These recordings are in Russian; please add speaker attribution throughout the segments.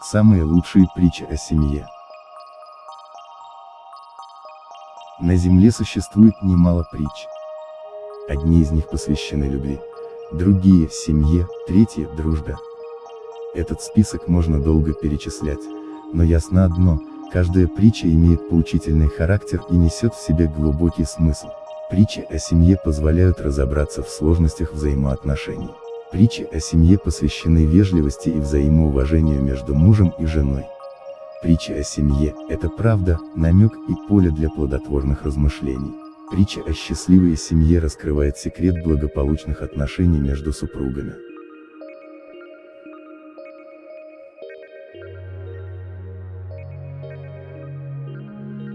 Speaker 1: Самые лучшие притчи о семье. На земле существует немало притч. Одни из них посвящены любви, другие – семье, третьи – дружбе. Этот список можно долго перечислять, но ясно одно, каждая притча имеет поучительный характер и несет в себе глубокий смысл. Притчи о семье позволяют разобраться в сложностях взаимоотношений. Притчи о семье посвящены вежливости и взаимоуважению между мужем и женой. Притча о семье – это правда, намек и поле для плодотворных размышлений. Притча о счастливой семье раскрывает секрет благополучных отношений между супругами.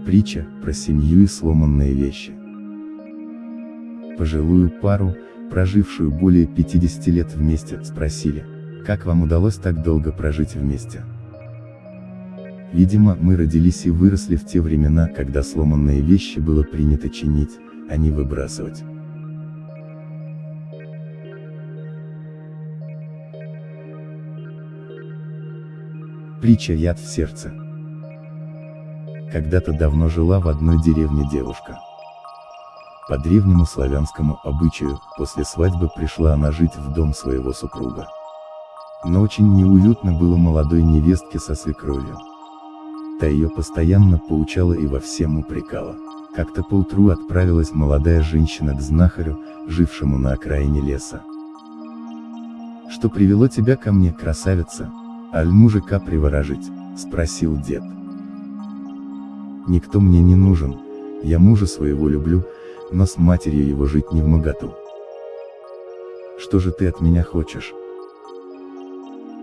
Speaker 1: Притча про семью и сломанные вещи. Пожилую пару, прожившую более 50 лет вместе, спросили, как вам удалось так долго прожить вместе? Видимо, мы родились и выросли в те времена, когда сломанные вещи было принято чинить, а не выбрасывать. Притча «Яд в сердце». Когда-то давно жила в одной деревне девушка. По древнему славянскому обычаю, после свадьбы пришла она жить в дом своего супруга. Но очень неуютно было молодой невестке со свекровью. Та ее постоянно поучала и во всем упрекала. Как-то поутру отправилась молодая женщина к знахарю, жившему на окраине леса. «Что привело тебя ко мне, красавица? Аль мужика приворожить?» — спросил дед. «Никто мне не нужен, я мужа своего люблю, но с матерью его жить не в моготу. Что же ты от меня хочешь?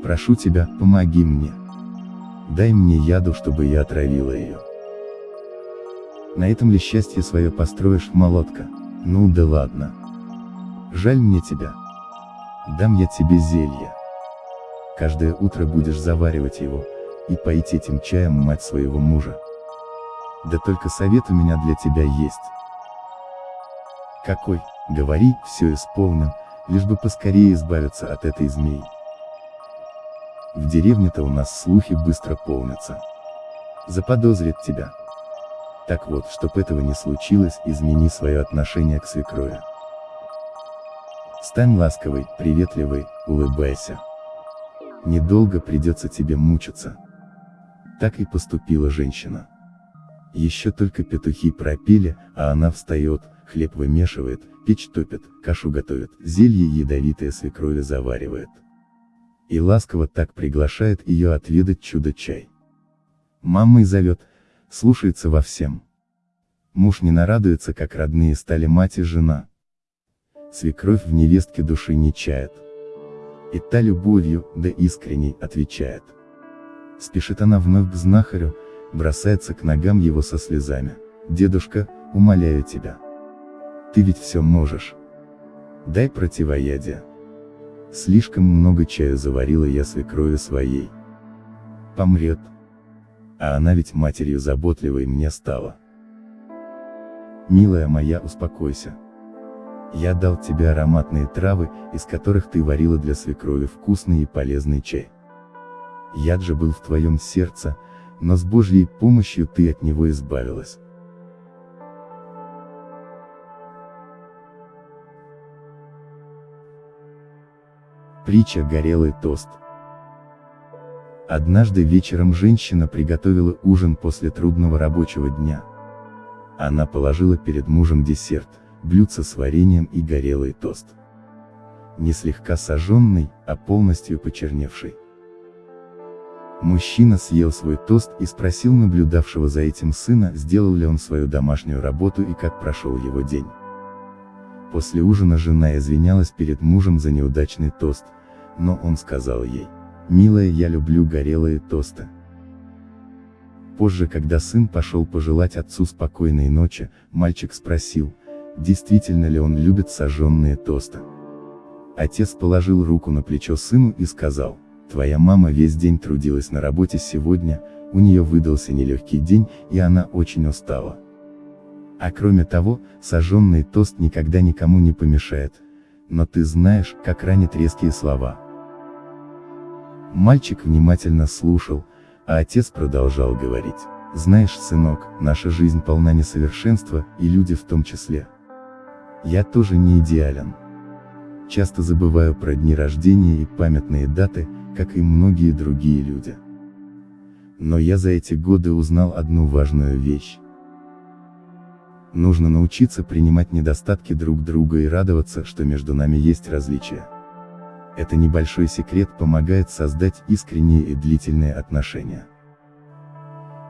Speaker 1: Прошу тебя, помоги мне. Дай мне яду, чтобы я отравила ее. На этом ли счастье свое построишь, молотка? Ну да ладно. Жаль мне тебя. Дам я тебе зелье. Каждое утро будешь заваривать его, и поить этим чаем мать своего мужа. Да только совет у меня для тебя есть. Какой, говори, все исполню, лишь бы поскорее избавиться от этой змеи. В деревне-то у нас слухи быстро полнятся. Заподозрит тебя. Так вот, чтоб этого не случилось, измени свое отношение к свекрови. Стань ласковой, приветливой, улыбайся. Недолго придется тебе мучиться. Так и поступила женщина. Еще только петухи пропели, а она встает, хлеб вымешивает, печь топит, кашу готовит, зелье ядовитое свекрови заваривает. И ласково так приглашает ее отведать чудо-чай. Мамой зовет, слушается во всем. Муж не нарадуется, как родные стали мать и жена. Свекровь в невестке души не чает. И та любовью, да искренней, отвечает. Спешит она вновь к знахарю, бросается к ногам его со слезами. «Дедушка, умоляю тебя, ты ведь все можешь. Дай противоядие. Слишком много чая заварила я свекрови своей. Помрет. А она ведь матерью заботливой мне стала. Милая моя, успокойся. Я дал тебе ароматные травы, из которых ты варила для свекрови вкусный и полезный чай. Яд же был в твоем сердце, но с Божьей помощью ты от него избавилась. Притча «Горелый тост». Однажды вечером женщина приготовила ужин после трудного рабочего дня. Она положила перед мужем десерт, блюдце с вареньем и горелый тост. Не слегка сожженный, а полностью почерневший. Мужчина съел свой тост и спросил наблюдавшего за этим сына, сделал ли он свою домашнюю работу и как прошел его день. После ужина жена извинялась перед мужем за неудачный тост, но он сказал ей, «Милая, я люблю горелые тосты». Позже, когда сын пошел пожелать отцу спокойной ночи, мальчик спросил, действительно ли он любит сожженные тосты. Отец положил руку на плечо сыну и сказал, «Твоя мама весь день трудилась на работе сегодня, у нее выдался нелегкий день, и она очень устала. А кроме того, сожженный тост никогда никому не помешает. Но ты знаешь, как ранят резкие слова. Мальчик внимательно слушал, а отец продолжал говорить. Знаешь, сынок, наша жизнь полна несовершенства, и люди в том числе. Я тоже не идеален. Часто забываю про дни рождения и памятные даты, как и многие другие люди. Но я за эти годы узнал одну важную вещь. Нужно научиться принимать недостатки друг друга и радоваться, что между нами есть различия. Это небольшой секрет помогает создать искренние и длительные отношения.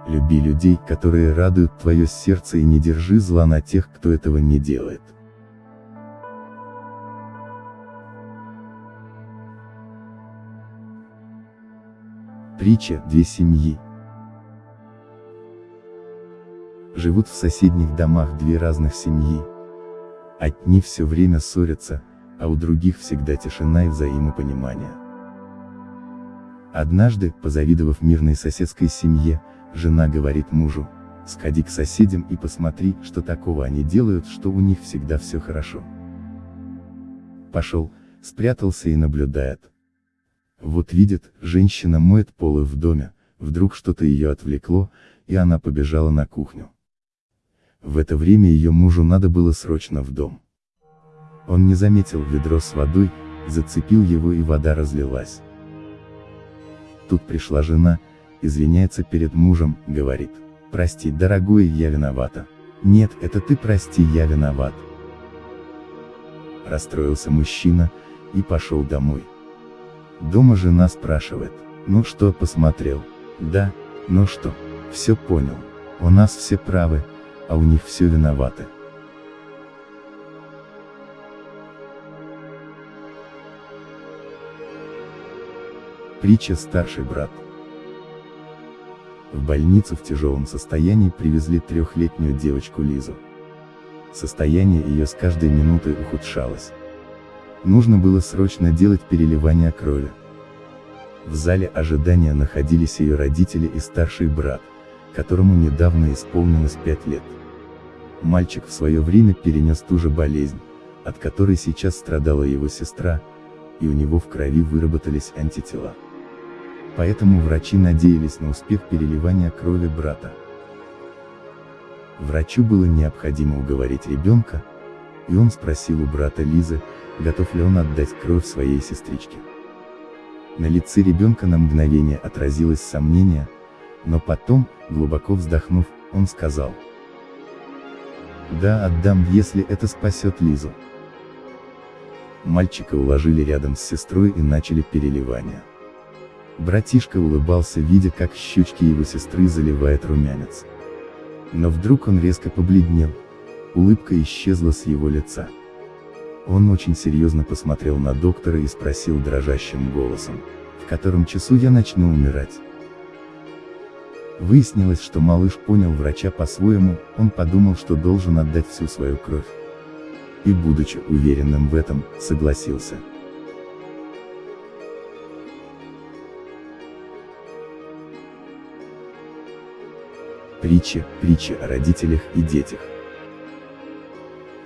Speaker 1: Люби людей, которые радуют твое сердце и не держи зла на тех, кто этого не делает. Притча «Две семьи». Живут в соседних домах две разных семьи. Одни все время ссорятся, а у других всегда тишина и взаимопонимание. Однажды, позавидовав мирной соседской семье, жена говорит мужу, сходи к соседям и посмотри, что такого они делают, что у них всегда все хорошо. Пошел, спрятался и наблюдает. Вот видит, женщина моет полы в доме, вдруг что-то ее отвлекло, и она побежала на кухню. В это время ее мужу надо было срочно в дом. Он не заметил ведро с водой, зацепил его и вода разлилась. Тут пришла жена, извиняется перед мужем, говорит, прости, дорогой, я виновата. Нет, это ты прости, я виноват. Расстроился мужчина, и пошел домой. Дома жена спрашивает, ну что посмотрел? Да, ну что, все понял. У нас все правы, а у них все виноваты. Притча «Старший брат». В больницу в тяжелом состоянии привезли трехлетнюю девочку Лизу. Состояние ее с каждой минутой ухудшалось. Нужно было срочно делать переливание крови. В зале ожидания находились ее родители и старший брат, которому недавно исполнилось 5 лет. Мальчик в свое время перенес ту же болезнь, от которой сейчас страдала его сестра, и у него в крови выработались антитела. Поэтому врачи надеялись на успех переливания крови брата. Врачу было необходимо уговорить ребенка, и он спросил у брата Лизы, готов ли он отдать кровь своей сестричке. На лице ребенка на мгновение отразилось сомнение, но потом, глубоко вздохнув, он сказал. Да, отдам, если это спасет Лизу. Мальчика уложили рядом с сестрой и начали переливание. Братишка улыбался, видя, как щечки его сестры заливает румянец. Но вдруг он резко побледнел, улыбка исчезла с его лица. Он очень серьезно посмотрел на доктора и спросил дрожащим голосом, в котором часу я начну умирать. Выяснилось, что малыш понял врача по-своему, он подумал, что должен отдать всю свою кровь. И будучи уверенным в этом, согласился. Притча, притча о родителях и детях.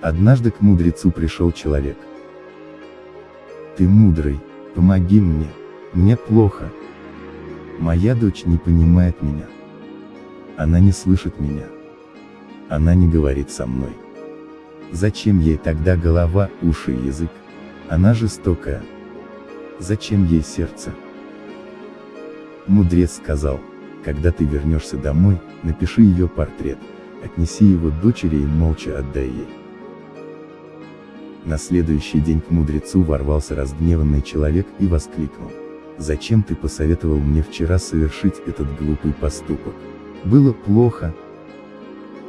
Speaker 1: Однажды к мудрецу пришел человек. Ты мудрый, помоги мне, мне плохо. Моя дочь не понимает меня. Она не слышит меня. Она не говорит со мной. Зачем ей тогда голова, уши и язык? Она жестокая. Зачем ей сердце? Мудрец сказал, когда ты вернешься домой, напиши ее портрет, отнеси его дочери и молча отдай ей. На следующий день к мудрецу ворвался разгневанный человек и воскликнул. «Зачем ты посоветовал мне вчера совершить этот глупый поступок? Было плохо.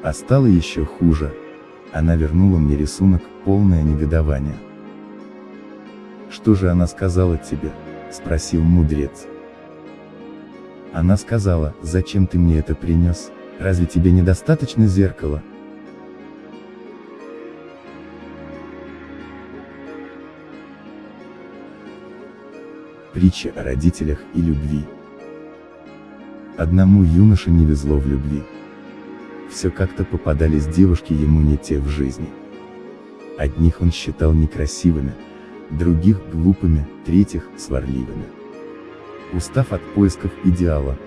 Speaker 1: А стало еще хуже. Она вернула мне рисунок, полное негодование. «Что же она сказала тебе?» – спросил мудрец. Она сказала, «Зачем ты мне это принес? Разве тебе недостаточно зеркала?» Притча о родителях и любви. Одному юноше не везло в любви. Все как-то попадались девушки ему не те в жизни. Одних он считал некрасивыми, других глупыми, третьих сварливыми. Устав от поисков идеала,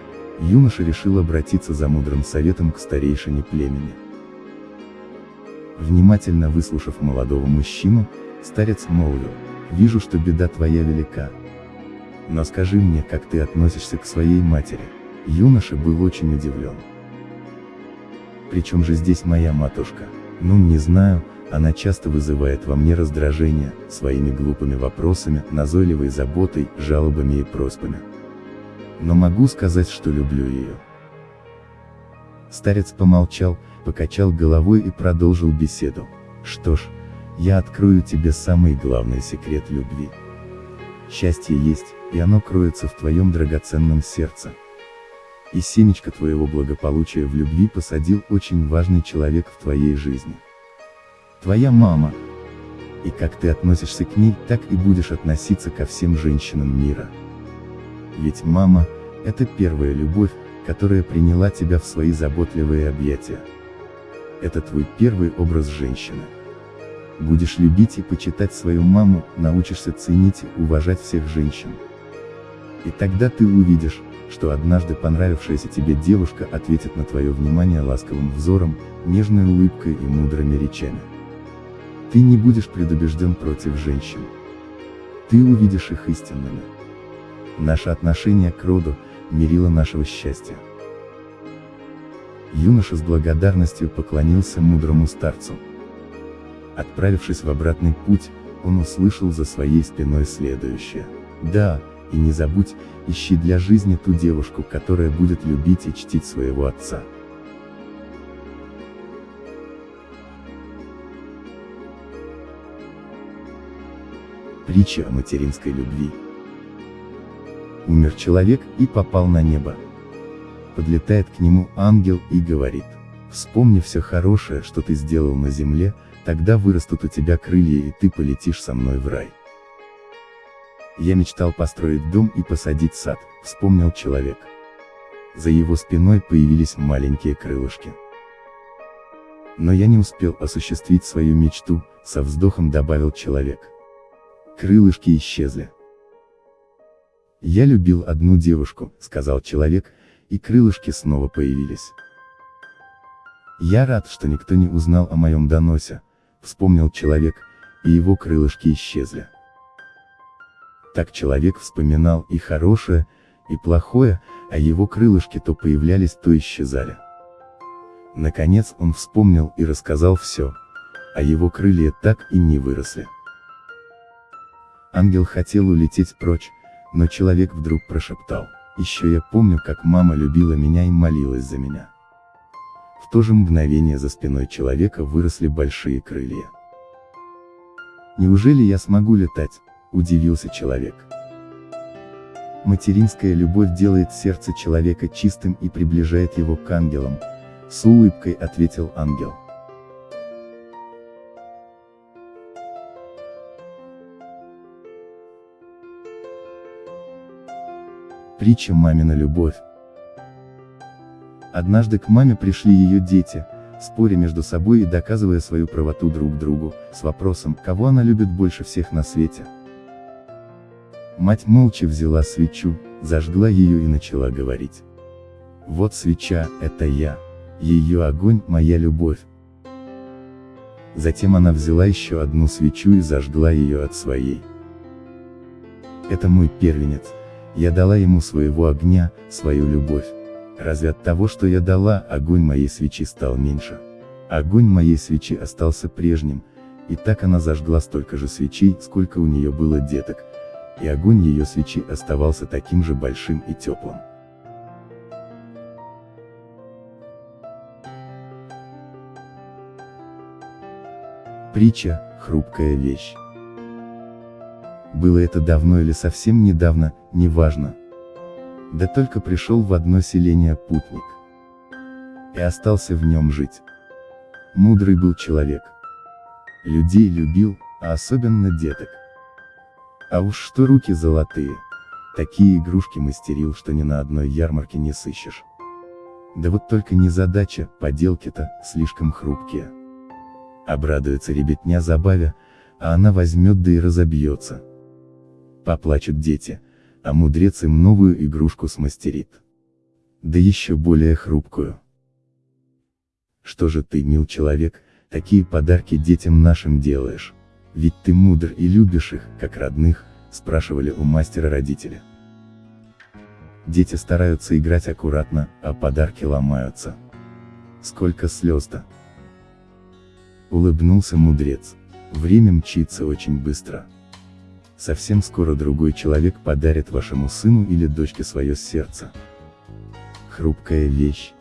Speaker 1: юноша решил обратиться за мудрым советом к старейшине племени. Внимательно выслушав молодого мужчину, старец молвил, «Вижу, что беда твоя велика. Но скажи мне, как ты относишься к своей матери?» Юноша был очень удивлен. «Причем же здесь моя матушка?» «Ну, не знаю, она часто вызывает во мне раздражение, своими глупыми вопросами, назойливой заботой, жалобами и просьбами. Но могу сказать, что люблю ее». Старец помолчал, покачал головой и продолжил беседу. Что ж, я открою тебе самый главный секрет любви. Счастье есть, и оно кроется в твоем драгоценном сердце. И семечко твоего благополучия в любви посадил очень важный человек в твоей жизни. Твоя мама. И как ты относишься к ней, так и будешь относиться ко всем женщинам мира. Ведь мама, это первая любовь, которая приняла тебя в свои заботливые объятия. Это твой первый образ женщины. Будешь любить и почитать свою маму, научишься ценить и уважать всех женщин. И тогда ты увидишь, что однажды понравившаяся тебе девушка ответит на твое внимание ласковым взором, нежной улыбкой и мудрыми речами. Ты не будешь предубежден против женщин. Ты увидишь их истинными. Наше отношение к роду – мерило нашего счастья. Юноша с благодарностью поклонился мудрому старцу. Отправившись в обратный путь, он услышал за своей спиной следующее. Да, и не забудь, ищи для жизни ту девушку, которая будет любить и чтить своего отца. Притча о материнской любви. Умер человек и попал на небо. Подлетает к нему ангел и говорит, вспомни все хорошее, что ты сделал на земле, тогда вырастут у тебя крылья и ты полетишь со мной в рай. Я мечтал построить дом и посадить сад, вспомнил человек. За его спиной появились маленькие крылышки. Но я не успел осуществить свою мечту, со вздохом добавил человек. Крылышки исчезли. Я любил одну девушку, сказал человек, и крылышки снова появились. Я рад, что никто не узнал о моем доносе, вспомнил человек, и его крылышки исчезли. Так человек вспоминал и хорошее, и плохое, а его крылышки то появлялись, то исчезали. Наконец он вспомнил и рассказал все, а его крылья так и не выросли. Ангел хотел улететь прочь, но человек вдруг прошептал, еще я помню, как мама любила меня и молилась за меня. В то же мгновение за спиной человека выросли большие крылья. Неужели я смогу летать? Удивился человек. Материнская любовь делает сердце человека чистым и приближает его к ангелам, с улыбкой ответил ангел. Притча «Мамина любовь». Однажды к маме пришли ее дети, споря между собой и доказывая свою правоту друг другу, с вопросом, кого она любит больше всех на свете. Мать молча взяла свечу, зажгла ее и начала говорить. Вот свеча, это я. Ее огонь, моя любовь. Затем она взяла еще одну свечу и зажгла ее от своей. Это мой первенец. Я дала ему своего огня, свою любовь. Разве от того, что я дала, огонь моей свечи стал меньше? Огонь моей свечи остался прежним, и так она зажгла столько же свечей, сколько у нее было деток, и огонь ее свечи оставался таким же большим и теплым. Притча – хрупкая вещь. Было это давно или совсем недавно, неважно. Да только пришел в одно селение путник. И остался в нем жить. Мудрый был человек. Людей любил, а особенно деток. А уж что руки золотые. Такие игрушки мастерил, что ни на одной ярмарке не сыщешь. Да вот только не задача, поделки-то, слишком хрупкие. Обрадуется ребятня забаве, а она возьмет да и разобьется. Поплачут дети, а мудрец им новую игрушку смастерит. Да еще более хрупкую. Что же ты, мил человек, такие подарки детям нашим делаешь? Ведь ты мудр и любишь их, как родных, спрашивали у мастера родители. Дети стараются играть аккуратно, а подарки ломаются. Сколько слез-то. Улыбнулся мудрец. Время мчится очень быстро. Совсем скоро другой человек подарит вашему сыну или дочке свое сердце. Хрупкая вещь.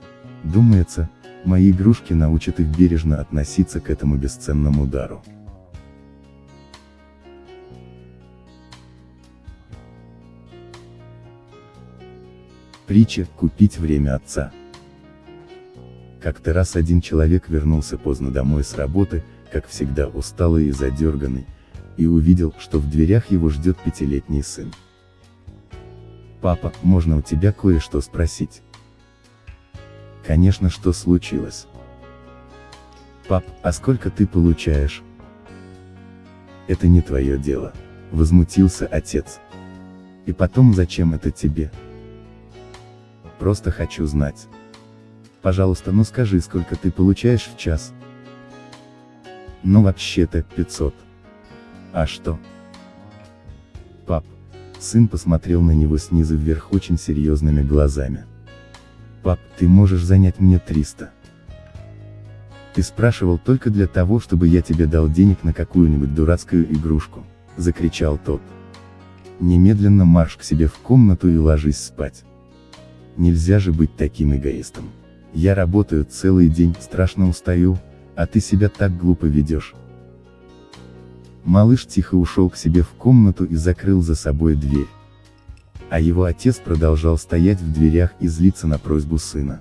Speaker 1: Думается, мои игрушки научат их бережно относиться к этому бесценному дару. Притча «Купить время отца». Как-то раз один человек вернулся поздно домой с работы, как всегда усталый и задерганный, и увидел, что в дверях его ждет пятилетний сын. «Папа, можно у тебя кое-что спросить?» «Конечно, что случилось?» «Пап, а сколько ты получаешь?» «Это не твое дело», — возмутился отец. «И потом зачем это тебе?» «Просто хочу знать». Пожалуйста, ну скажи, сколько ты получаешь в час? Ну вообще-то, 500. А что? Пап. Сын посмотрел на него снизу вверх очень серьезными глазами. Пап, ты можешь занять мне 300. Ты спрашивал только для того, чтобы я тебе дал денег на какую-нибудь дурацкую игрушку, закричал тот. Немедленно марш к себе в комнату и ложись спать. Нельзя же быть таким эгоистом. Я работаю целый день, страшно устаю, а ты себя так глупо ведешь. Малыш тихо ушел к себе в комнату и закрыл за собой дверь. А его отец продолжал стоять в дверях и злиться на просьбу сына.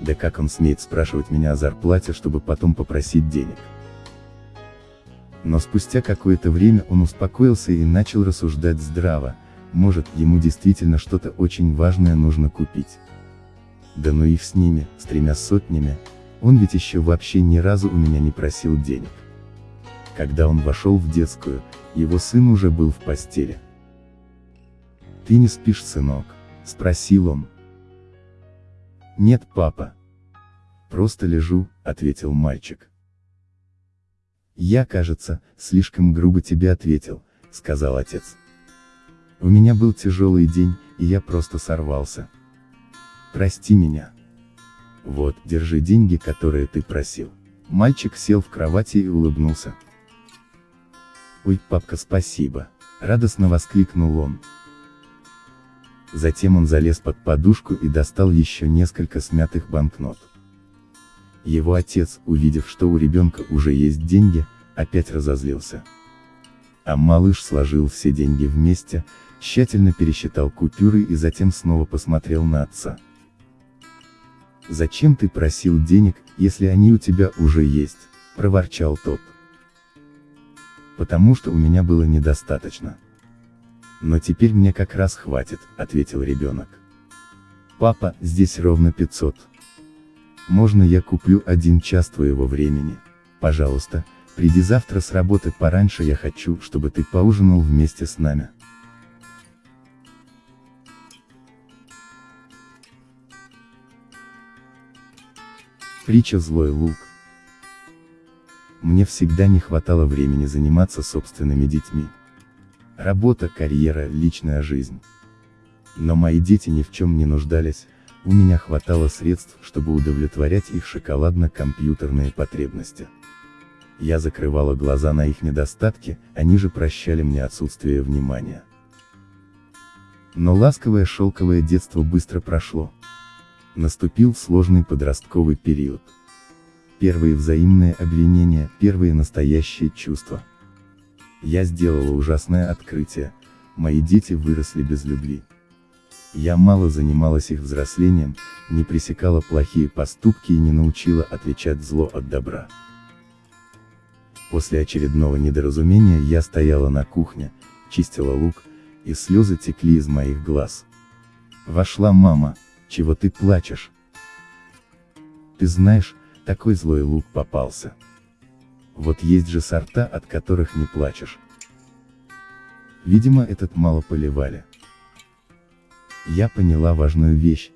Speaker 1: Да как он смеет спрашивать меня о зарплате, чтобы потом попросить денег. Но спустя какое-то время он успокоился и начал рассуждать здраво, может, ему действительно что-то очень важное нужно купить. Да ну их с ними, с тремя сотнями, он ведь еще вообще ни разу у меня не просил денег. Когда он вошел в детскую, его сын уже был в постели. «Ты не спишь, сынок?» – спросил он. «Нет, папа. Просто лежу», – ответил мальчик. «Я, кажется, слишком грубо тебе ответил», – сказал отец. «У меня был тяжелый день, и я просто сорвался». Прости меня. Вот, держи деньги, которые ты просил. Мальчик сел в кровати и улыбнулся. Ой, папка, спасибо. Радостно воскликнул он. Затем он залез под подушку и достал еще несколько смятых банкнот. Его отец, увидев, что у ребенка уже есть деньги, опять разозлился. А малыш сложил все деньги вместе, тщательно пересчитал купюры и затем снова посмотрел на отца. «Зачем ты просил денег, если они у тебя уже есть?» – проворчал тот. «Потому что у меня было недостаточно». «Но теперь мне как раз хватит», – ответил ребенок. «Папа, здесь ровно 500. Можно я куплю один час твоего времени? Пожалуйста, приди завтра с работы пораньше я хочу, чтобы ты поужинал вместе с нами». Притча «Злой лук». Мне всегда не хватало времени заниматься собственными детьми. Работа, карьера, личная жизнь. Но мои дети ни в чем не нуждались, у меня хватало средств, чтобы удовлетворять их шоколадно-компьютерные потребности. Я закрывала глаза на их недостатки, они же прощали мне отсутствие внимания. Но ласковое шелковое детство быстро прошло. Наступил сложный подростковый период. Первые взаимные обвинения, первые настоящие чувства. Я сделала ужасное открытие, мои дети выросли без любви. Я мало занималась их взрослением, не пресекала плохие поступки и не научила отличать зло от добра. После очередного недоразумения я стояла на кухне, чистила лук, и слезы текли из моих глаз. Вошла мама, чего ты плачешь? Ты знаешь, такой злой лук попался. Вот есть же сорта, от которых не плачешь. Видимо, этот мало поливали. Я поняла важную вещь,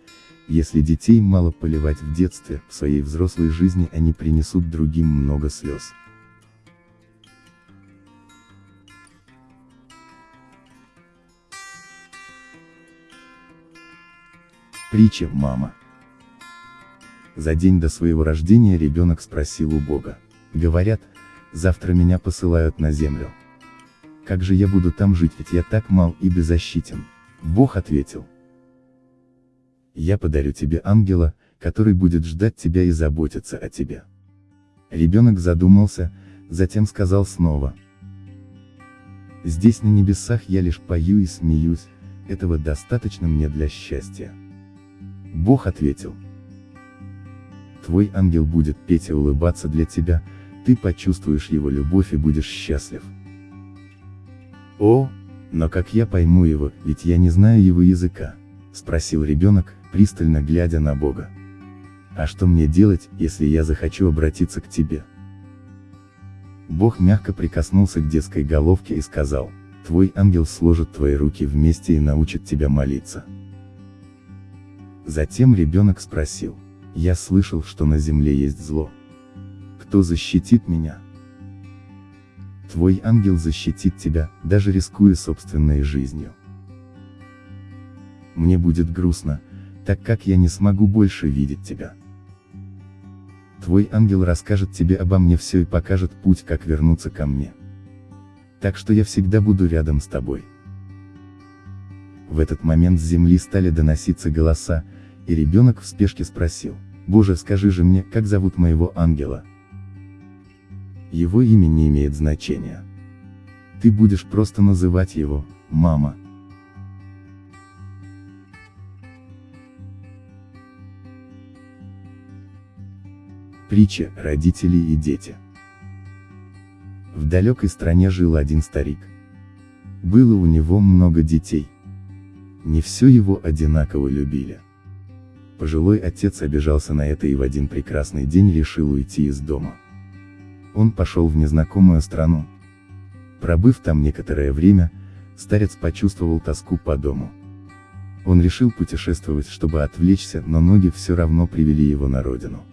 Speaker 1: если детей мало поливать в детстве, в своей взрослой жизни они принесут другим много слез. Притча «Мама». За день до своего рождения ребенок спросил у Бога. Говорят, завтра меня посылают на землю. Как же я буду там жить, ведь я так мал и беззащитен? Бог ответил. Я подарю тебе ангела, который будет ждать тебя и заботиться о тебе. Ребенок задумался, затем сказал снова. Здесь на небесах я лишь пою и смеюсь, этого достаточно мне для счастья. Бог ответил. Твой ангел будет петь и улыбаться для тебя, ты почувствуешь его любовь и будешь счастлив. О, но как я пойму его, ведь я не знаю его языка? Спросил ребенок, пристально глядя на Бога. А что мне делать, если я захочу обратиться к тебе? Бог мягко прикоснулся к детской головке и сказал, твой ангел сложит твои руки вместе и научит тебя молиться. Затем ребенок спросил, я слышал, что на земле есть зло. Кто защитит меня? Твой ангел защитит тебя, даже рискуя собственной жизнью. Мне будет грустно, так как я не смогу больше видеть тебя. Твой ангел расскажет тебе обо мне все и покажет путь, как вернуться ко мне. Так что я всегда буду рядом с тобой. В этот момент с земли стали доноситься голоса, и ребенок в спешке спросил, «Боже, скажи же мне, как зовут моего ангела?» Его имя не имеет значения. Ты будешь просто называть его, мама. Притча «Родители и дети». В далекой стране жил один старик. Было у него много детей. Не все его одинаково любили. Пожилой отец обижался на это и в один прекрасный день решил уйти из дома. Он пошел в незнакомую страну. Пробыв там некоторое время, старец почувствовал тоску по дому. Он решил путешествовать, чтобы отвлечься, но ноги все равно привели его на родину.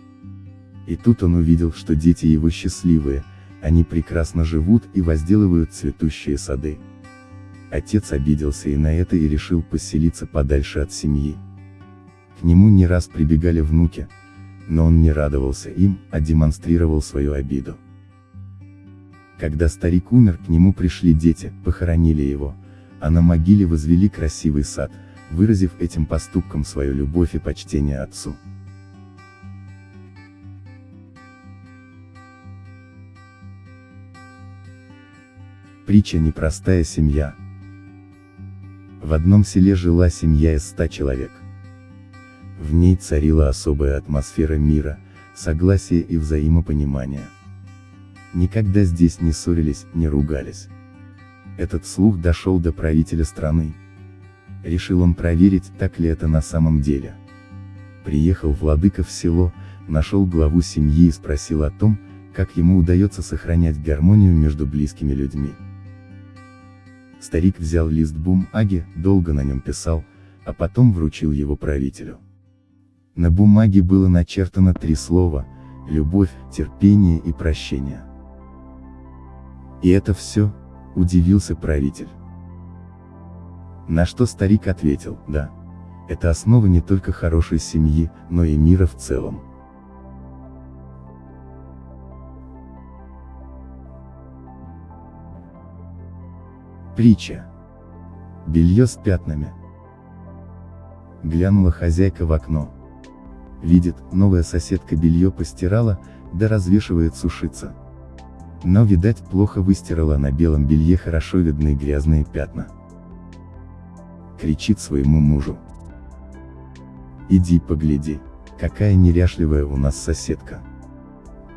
Speaker 1: И тут он увидел, что дети его счастливые, они прекрасно живут и возделывают цветущие сады. Отец обиделся и на это и решил поселиться подальше от семьи. К нему не раз прибегали внуки, но он не радовался им, а демонстрировал свою обиду. Когда старик умер, к нему пришли дети, похоронили его, а на могиле возвели красивый сад, выразив этим поступком свою любовь и почтение отцу. Притча «Непростая семья». В одном селе жила семья из ста человек. В ней царила особая атмосфера мира, согласия и взаимопонимания. Никогда здесь не ссорились, не ругались. Этот слух дошел до правителя страны. Решил он проверить, так ли это на самом деле. Приехал владыка в село, нашел главу семьи и спросил о том, как ему удается сохранять гармонию между близкими людьми. Старик взял лист бумаги, долго на нем писал, а потом вручил его правителю. На бумаге было начертано три слова – любовь, терпение и прощение. И это все? Удивился правитель. На что старик ответил, да. Это основа не только хорошей семьи, но и мира в целом. Притча. Белье с пятнами. Глянула хозяйка в окно. Видит, новая соседка белье постирала, да развешивает сушиться. Но, видать, плохо выстирала на белом белье хорошо видны грязные пятна. Кричит своему мужу. Иди погляди, какая неряшливая у нас соседка.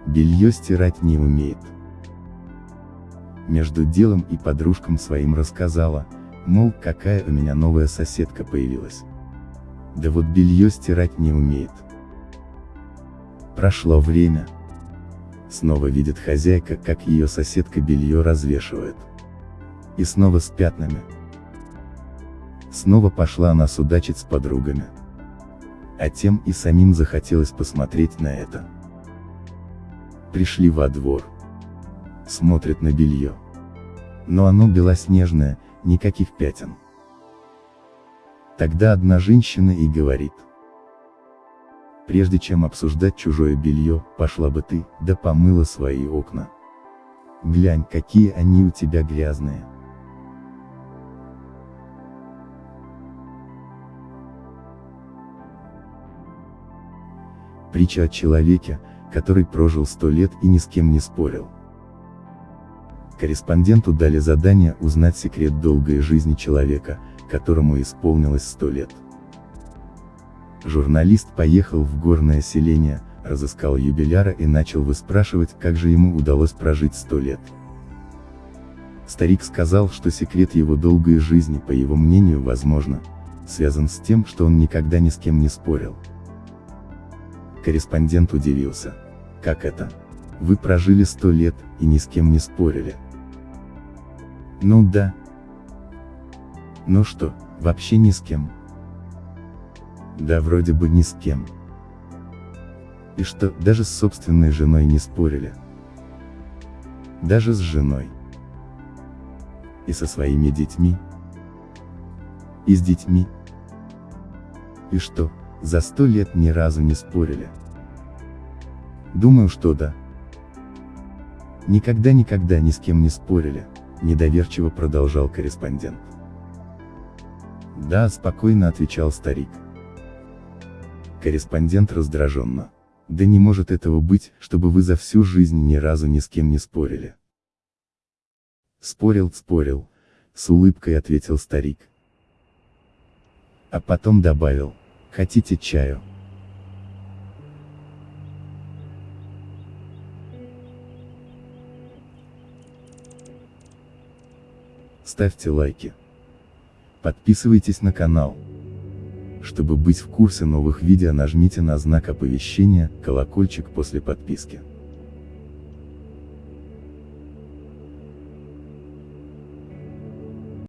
Speaker 1: Белье стирать не умеет. Между делом и подружкам своим рассказала, мол, какая у меня новая соседка появилась. Да вот белье стирать не умеет. Прошло время. Снова видит хозяйка, как ее соседка белье развешивает. И снова с пятнами. Снова пошла она судачить с подругами. А тем и самим захотелось посмотреть на это. Пришли во двор. Смотрят на белье. Но оно белоснежное, никаких пятен. Тогда одна женщина и говорит. Прежде чем обсуждать чужое белье, пошла бы ты, да помыла свои окна. Глянь, какие они у тебя грязные. Притча о человеке, который прожил сто лет и ни с кем не спорил. Корреспонденту дали задание узнать секрет долгой жизни человека, которому исполнилось сто лет. Журналист поехал в горное селение, разыскал юбиляра и начал выспрашивать, как же ему удалось прожить сто лет. Старик сказал, что секрет его долгой жизни, по его мнению, возможно, связан с тем, что он никогда ни с кем не спорил. Корреспондент удивился. Как это? Вы прожили сто лет, и ни с кем не спорили. Ну да. Ну что, вообще ни с кем? Да вроде бы ни с кем. И что, даже с собственной женой не спорили? Даже с женой. И со своими детьми? И с детьми? И что, за сто лет ни разу не спорили. Думаю, что да. Никогда-никогда ни с кем не спорили, недоверчиво продолжал корреспондент. Да, спокойно отвечал старик. Корреспондент раздраженно. Да не может этого быть, чтобы вы за всю жизнь ни разу ни с кем не спорили. Спорил, спорил, с улыбкой ответил старик. А потом добавил, Хотите чаю? Ставьте лайки. Подписывайтесь на канал. Чтобы быть в курсе новых видео нажмите на знак оповещения, колокольчик после подписки.